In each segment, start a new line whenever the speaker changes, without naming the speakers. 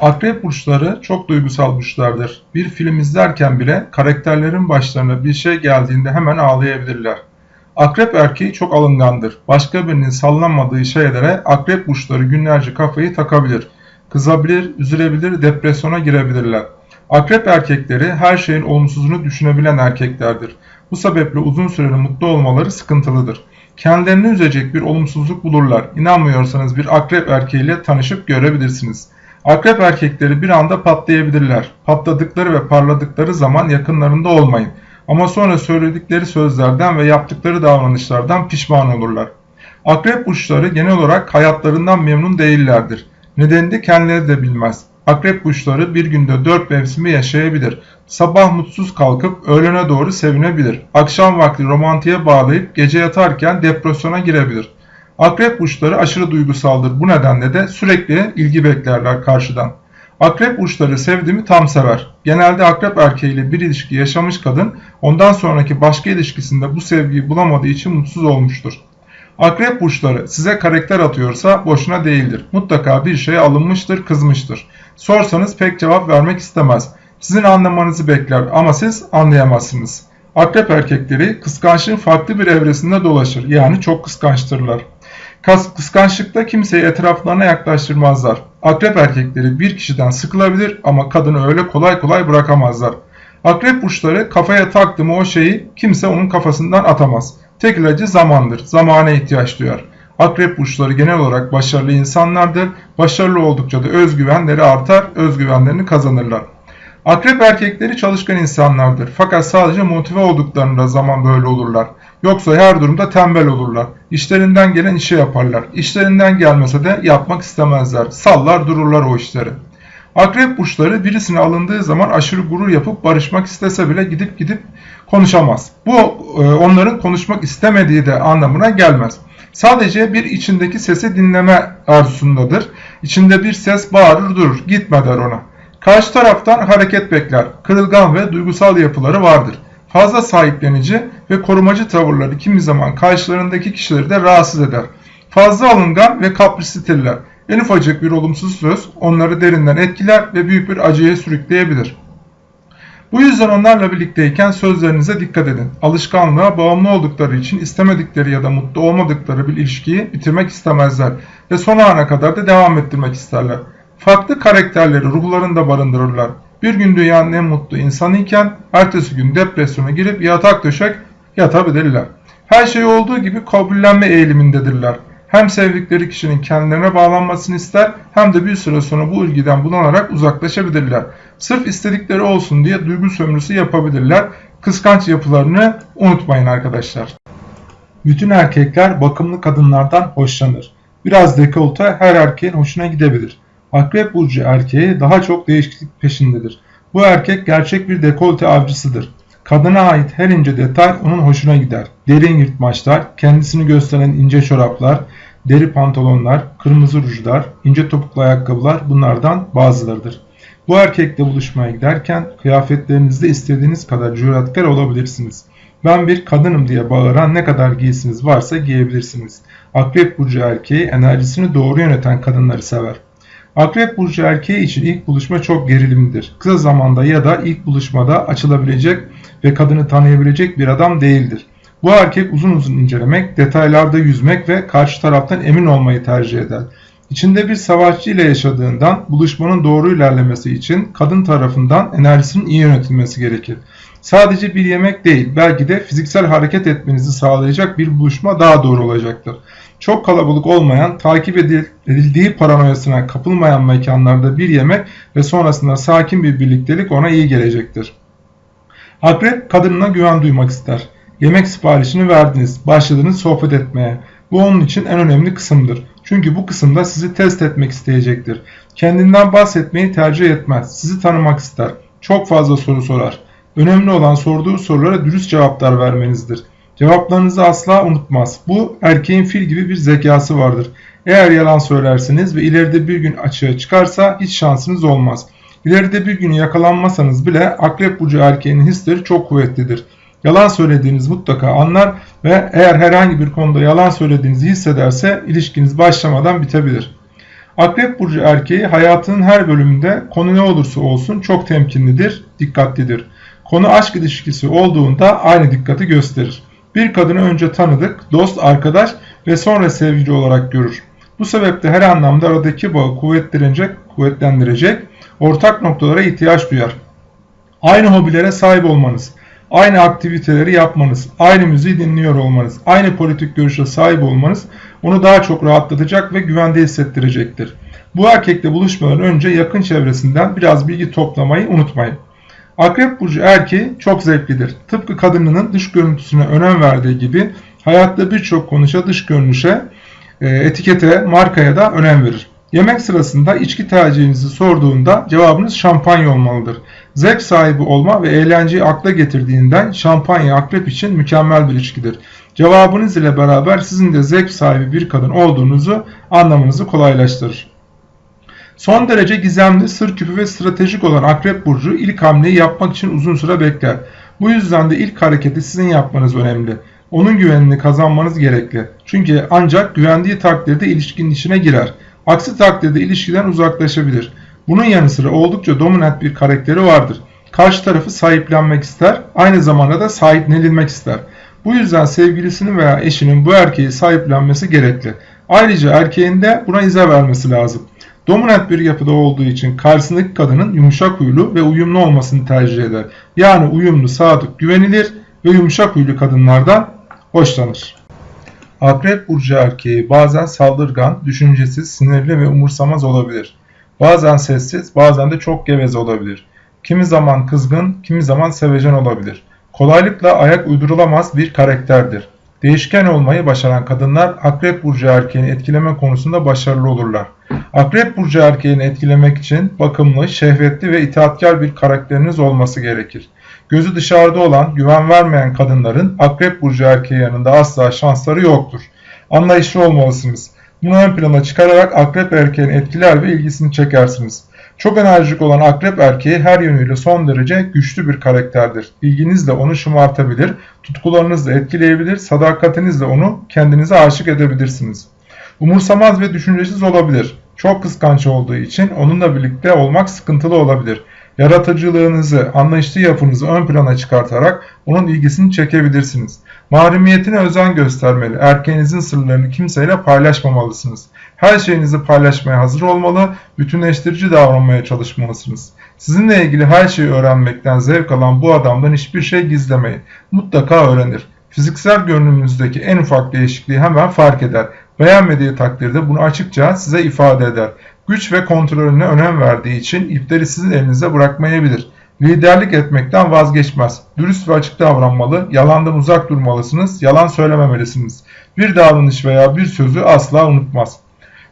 Akrep burçları çok duygusal burçlardır. Bir film izlerken bile karakterlerin başlarına bir şey geldiğinde hemen ağlayabilirler. Akrep erkeği çok alıngandır. Başka birinin sallanmadığı şeylere akrep burçları günlerce kafayı takabilir. Kızabilir, üzülebilir, depresyona girebilirler. Akrep erkekleri her şeyin olumsuzunu düşünebilen erkeklerdir. Bu sebeple uzun süreli mutlu olmaları sıkıntılıdır. Kendilerini üzecek bir olumsuzluk bulurlar. İnanmıyorsanız bir akrep erkeğiyle tanışıp görebilirsiniz. Akrep erkekleri bir anda patlayabilirler. Patladıkları ve parladıkları zaman yakınlarında olmayın. Ama sonra söyledikleri sözlerden ve yaptıkları davranışlardan pişman olurlar. Akrep burçları genel olarak hayatlarından memnun değillerdir. Nedenini de kendileri de bilmez. Akrep burçları bir günde dört mevsimi yaşayabilir. Sabah mutsuz kalkıp öğlene doğru sevinebilir. Akşam vakti romantiğe bağlayıp gece yatarken depresyona girebilir. Akrep burçları aşırı duygusaldır. Bu nedenle de sürekli ilgi beklerler karşıdan. Akrep burçları sevdiğimi tam sever. Genelde akrep erkeğiyle bir ilişki yaşamış kadın ondan sonraki başka ilişkisinde bu sevgiyi bulamadığı için mutsuz olmuştur. Akrep burçları size karakter atıyorsa boşuna değildir. Mutlaka bir şeye alınmıştır, kızmıştır. Sorsanız pek cevap vermek istemez. Sizin anlamanızı bekler ama siz anlayamazsınız. Akrep erkekleri kıskançlığın farklı bir evresinde dolaşır. Yani çok kıskançtırlar. Kıskançlıkta kimseyi etraflarına yaklaştırmazlar. Akrep erkekleri bir kişiden sıkılabilir ama kadını öyle kolay kolay bırakamazlar. Akrep burçları kafaya taktı mı o şeyi kimse onun kafasından atamaz. Tek ilacı zamandır. Zamana ihtiyaç duyar. Akrep burçları genel olarak başarılı insanlardır. Başarılı oldukça da özgüvenleri artar, özgüvenlerini kazanırlar. Akrep erkekleri çalışkan insanlardır. Fakat sadece motive olduklarında zaman böyle olurlar. Yoksa her durumda tembel olurlar. İşlerinden gelen işi yaparlar. İşlerinden gelmese de yapmak istemezler. Sallar dururlar o işleri. Akrep burçları birisine alındığı zaman aşırı gurur yapıp barışmak istese bile gidip gidip konuşamaz. Bu e, onların konuşmak istemediği de anlamına gelmez. Sadece bir içindeki sesi dinleme arzusundadır. İçinde bir ses bağırır durur. Gitme der ona. Karşı taraftan hareket bekler. Kırılgan ve duygusal yapıları vardır. Fazla sahiplenici ve korumacı tavırları kimi zaman karşılarındaki kişileri de rahatsız eder. Fazla alıngan ve kaprislidirler. En ufacık bir olumsuz söz onları derinden etkiler ve büyük bir acıya sürükleyebilir. Bu yüzden onlarla birlikteyken sözlerinize dikkat edin. Alışkanlığa bağımlı oldukları için istemedikleri ya da mutlu olmadıkları bir ilişkiyi bitirmek istemezler ve son ana kadar da devam ettirmek isterler. Farklı karakterleri ruhlarında barındırırlar. Bir gün dünyanın en mutlu insanı iken ertesi gün depresyona girip yatak döşek yatabilirler. Her şey olduğu gibi kabullenme eğilimindedirler. Hem sevdikleri kişinin kendilerine bağlanmasını ister hem de bir süre sonra bu ilgiden bulanarak uzaklaşabilirler. Sırf istedikleri olsun diye duygu sömürüsü yapabilirler. Kıskanç yapılarını unutmayın arkadaşlar. Bütün erkekler bakımlı kadınlardan hoşlanır. Biraz dekolte her erkeğin hoşuna gidebilir. Akrep burcu erkeği daha çok değişiklik peşindedir. Bu erkek gerçek bir dekolte avcısıdır. Kadına ait her ince detay onun hoşuna gider. Derin yırtmaçlar, kendisini gösteren ince çoraplar, deri pantolonlar, kırmızı rujlar, ince topuklu ayakkabılar bunlardan bazılarıdır. Bu erkekle buluşmaya giderken kıyafetlerinizde istediğiniz kadar cüretkar olabilirsiniz. Ben bir kadınım diye bağıran ne kadar giysiniz varsa giyebilirsiniz. Akrep burcu erkeği enerjisini doğru yöneten kadınları sever. Akrep burcu erkeği için ilk buluşma çok gerilimlidir. Kısa zamanda ya da ilk buluşmada açılabilecek ve kadını tanıyabilecek bir adam değildir. Bu erkek uzun uzun incelemek, detaylarda yüzmek ve karşı taraftan emin olmayı tercih eder. İçinde bir savaşçı ile yaşadığından buluşmanın doğru ilerlemesi için kadın tarafından enerjisinin iyi yönetilmesi gerekir. Sadece bir yemek değil, belki de fiziksel hareket etmenizi sağlayacak bir buluşma daha doğru olacaktır. Çok kalabalık olmayan, takip edildiği paranoyasına kapılmayan mekanlarda bir yemek ve sonrasında sakin bir birliktelik ona iyi gelecektir. Akrep kadınına güven duymak ister. Yemek siparişini verdiniz, başladınız sohbet etmeye. Bu onun için en önemli kısımdır. Çünkü bu kısımda sizi test etmek isteyecektir. Kendinden bahsetmeyi tercih etmez. Sizi tanımak ister. Çok fazla soru sorar. Önemli olan sorduğu sorulara dürüst cevaplar vermenizdir. Cevaplarınızı asla unutmaz. Bu erkeğin fil gibi bir zekası vardır. Eğer yalan söylerseniz ve ileride bir gün açığa çıkarsa hiç şansınız olmaz. İleride bir gün yakalanmasanız bile akrep burcu erkeğinin hisleri çok kuvvetlidir. Yalan söylediğiniz mutlaka anlar ve eğer herhangi bir konuda yalan söylediğinizi hissederse ilişkiniz başlamadan bitebilir. Akrep burcu erkeği hayatının her bölümünde konu ne olursa olsun çok temkinlidir, dikkatlidir. Konu aşk ilişkisi olduğunda aynı dikkati gösterir. Bir kadını önce tanıdık, dost, arkadaş ve sonra sevgili olarak görür. Bu sebeple her anlamda aradaki bağı kuvvetlendirecek, kuvvetlendirecek ortak noktalara ihtiyaç duyar. Aynı hobilere sahip olmanız, aynı aktiviteleri yapmanız, aynı müziği dinliyor olmanız, aynı politik görüşe sahip olmanız onu daha çok rahatlatacak ve güvende hissettirecektir. Bu erkekle buluşmadan önce yakın çevresinden biraz bilgi toplamayı unutmayın. Akrep burcu erkeği çok zevklidir. Tıpkı kadınının dış görüntüsüne önem verdiği gibi hayatta birçok konuşa dış görünüşe, e, etikete, markaya da önem verir. Yemek sırasında içki tercihinizi sorduğunda cevabınız şampanya olmalıdır. Zevk sahibi olma ve eğlenceyi akla getirdiğinden şampanya akrep için mükemmel bir içkidir. Cevabınız ile beraber sizin de zevk sahibi bir kadın olduğunuzu anlamanızı kolaylaştırır. Son derece gizemli, sır küpü ve stratejik olan Akrep Burcu ilk hamleyi yapmak için uzun süre bekler. Bu yüzden de ilk hareketi sizin yapmanız önemli. Onun güvenini kazanmanız gerekli. Çünkü ancak güvendiği takdirde ilişkinin içine girer. Aksi takdirde ilişkiden uzaklaşabilir. Bunun yanı sıra oldukça dominant bir karakteri vardır. Karşı tarafı sahiplenmek ister, aynı zamanda da sahiplenilmek ister. Bu yüzden sevgilisinin veya eşinin bu erkeği sahiplenmesi gerekli. Ayrıca erkeğin de buna izah vermesi lazım. Dominant bir yapıda olduğu için karşısındaki kadının yumuşak huylu ve uyumlu olmasını tercih eder. Yani uyumlu, sadık, güvenilir ve yumuşak huylu kadınlardan hoşlanır. Akrep burcu erkeği bazen saldırgan, düşüncesiz, sinirli ve umursamaz olabilir. Bazen sessiz, bazen de çok geveze olabilir. Kimi zaman kızgın, kimi zaman sevecen olabilir. Kolaylıkla ayak uydurulamaz bir karakterdir. Değişken olmayı başaran kadınlar Akrep Burcu erkeğini etkileme konusunda başarılı olurlar. Akrep Burcu erkeğini etkilemek için bakımlı, şehvetli ve itaatkar bir karakteriniz olması gerekir. Gözü dışarıda olan, güven vermeyen kadınların Akrep Burcu erkeği yanında asla şansları yoktur. Anlayışlı olmalısınız. Bunu ön plana çıkararak Akrep erkeğini etkiler ve ilgisini çekersiniz. Çok enerjik olan akrep erkeği her yönüyle son derece güçlü bir karakterdir. İlginizle onu şımartabilir, tutkularınızla etkileyebilir, sadakatinizle onu kendinize aşık edebilirsiniz. Umursamaz ve düşüncesiz olabilir. Çok kıskanç olduğu için onunla birlikte olmak sıkıntılı olabilir. Yaratıcılığınızı, anlayışlı yapınızı ön plana çıkartarak onun ilgisini çekebilirsiniz. Mahremiyetine özen göstermeli. Erkeğinizin sırlarını kimseyle paylaşmamalısınız. Her şeyinizi paylaşmaya hazır olmalı, bütünleştirici davranmaya çalışmalısınız. Sizinle ilgili her şeyi öğrenmekten zevk alan bu adamdan hiçbir şey gizlemeyin. Mutlaka öğrenir. Fiziksel görünümünüzdeki en ufak değişikliği hemen fark eder. Beğenmediği takdirde bunu açıkça size ifade eder. Güç ve kontrolüne önem verdiği için ipleri sizin elinize bırakmayabilir. Liderlik etmekten vazgeçmez. Dürüst ve açık davranmalı, yalandan uzak durmalısınız, yalan söylememelisiniz. Bir davranış veya bir sözü asla unutmaz.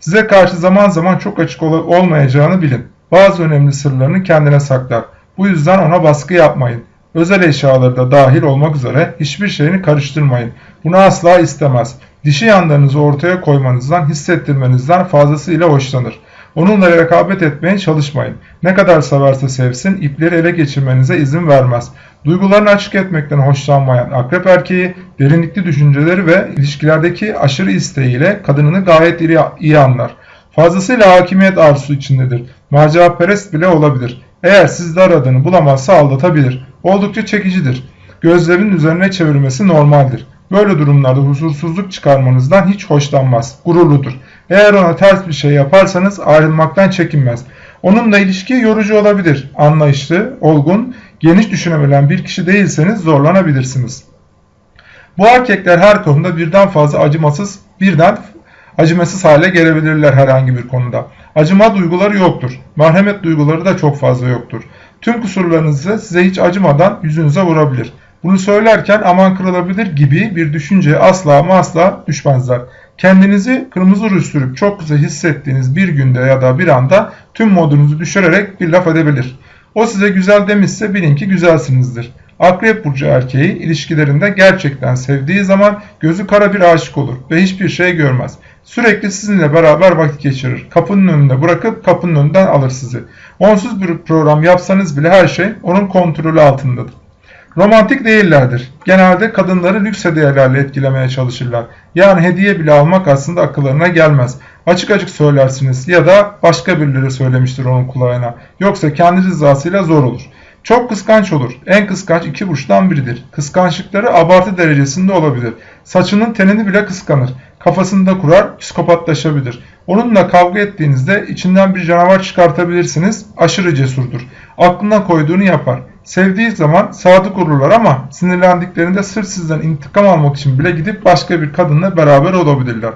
Size karşı zaman zaman çok açık ol olmayacağını bilin. Bazı önemli sırlarını kendine saklar. Bu yüzden ona baskı yapmayın. Özel eşyaları da dahil olmak üzere hiçbir şeyini karıştırmayın. Bunu asla istemez. Dişi yanlarınızı ortaya koymanızdan, hissettirmenizden fazlasıyla hoşlanır. Onunla rekabet etmeye çalışmayın. Ne kadar severse sevsin, ipleri ele geçirmenize izin vermez. Duygularını açık etmekten hoşlanmayan akrep erkeği, derinlikli düşünceleri ve ilişkilerdeki aşırı isteğiyle kadınını gayet iyi, iyi anlar. Fazlasıyla hakimiyet arzusu içindedir. Macera perest bile olabilir. Eğer sizde aradığını bulamazsa aldatabilir. Oldukça çekicidir. Gözlerin üzerine çevirmesi normaldir. Böyle durumlarda huzursuzluk çıkarmanızdan hiç hoşlanmaz. Gururludur. Eğer ona ters bir şey yaparsanız ayrılmaktan çekinmez. Onunla ilişki yorucu olabilir. Anlayışlı, olgun, geniş düşünebilen bir kişi değilseniz zorlanabilirsiniz. Bu erkekler her konuda birden fazla acımasız, birden acımasız hale gelebilirler herhangi bir konuda. Acıma duyguları yoktur. Merhamet duyguları da çok fazla yoktur. Tüm kusurlarınızı size hiç acımadan yüzünüze vurabilir. Bunu söylerken aman kırılabilir gibi bir düşünceye asla ama asla düşmezler. Kendinizi kırmızı ruj sürüp çok güzel hissettiğiniz bir günde ya da bir anda tüm modunuzu düşürerek bir laf edebilir. O size güzel demişse bilin ki güzelsinizdir. Akrep burcu erkeği ilişkilerinde gerçekten sevdiği zaman gözü kara bir aşık olur ve hiçbir şey görmez. Sürekli sizinle beraber vakit geçirir. Kapının önünde bırakıp kapının önünden alır sizi. Onsuz bir program yapsanız bile her şey onun kontrolü altındadır. Romantik değillerdir. Genelde kadınları lüks hediyelerle etkilemeye çalışırlar. Yani hediye bile almak aslında akıllarına gelmez. Açık açık söylersiniz ya da başka birileri söylemiştir onun kulağına. Yoksa kendi rızasıyla zor olur. Çok kıskanç olur. En kıskanç iki burçtan biridir. Kıskançlıkları abartı derecesinde olabilir. Saçının tenini bile kıskanır. Kafasında kurar, psikopatlaşabilir. Onunla kavga ettiğinizde içinden bir canavar çıkartabilirsiniz. Aşırı cesurdur. Aklına koyduğunu yapar. Sevdiği zaman sadık olurlar ama sinirlendiklerinde sırf sizden intikam almak için bile gidip başka bir kadınla beraber olabilirler.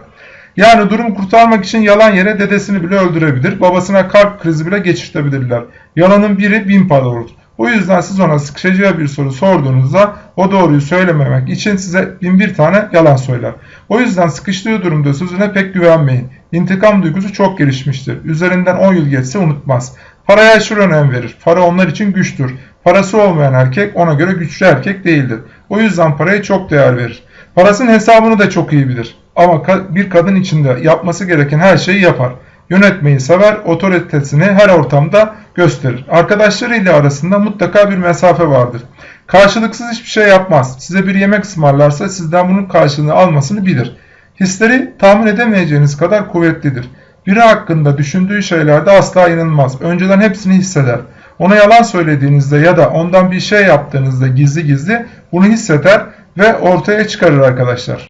Yani durumu kurtarmak için yalan yere dedesini bile öldürebilir, babasına kalp krizi bile geçirtebilirler. Yalanın biri bin para olur. O yüzden siz ona sıkışacağı bir soru sorduğunuzda o doğruyu söylememek için size bin bir tane yalan söyler. O yüzden sıkıştığı durumda sözüne pek güvenmeyin. İntikam duygusu çok gelişmiştir. Üzerinden 10 yıl geçse unutmaz. Paraya aşırı önem verir. Para onlar için güçtür. Parası olmayan erkek ona göre güçlü erkek değildir. O yüzden paraya çok değer verir. Parasının hesabını da çok iyi bilir. Ama bir kadın içinde yapması gereken her şeyi yapar. Yönetmeyi sever, otoritesini her ortamda gösterir. Arkadaşlarıyla arasında mutlaka bir mesafe vardır. Karşılıksız hiçbir şey yapmaz. Size bir yemek ısmarlarsa sizden bunun karşılığını almasını bilir. Hisleri tahmin edemeyeceğiniz kadar kuvvetlidir. Biri hakkında düşündüğü şeylerde asla inanmaz. Önceden hepsini hisseder. Ona yalan söylediğinizde ya da ondan bir şey yaptığınızda gizli gizli bunu hisseder ve ortaya çıkarır arkadaşlar.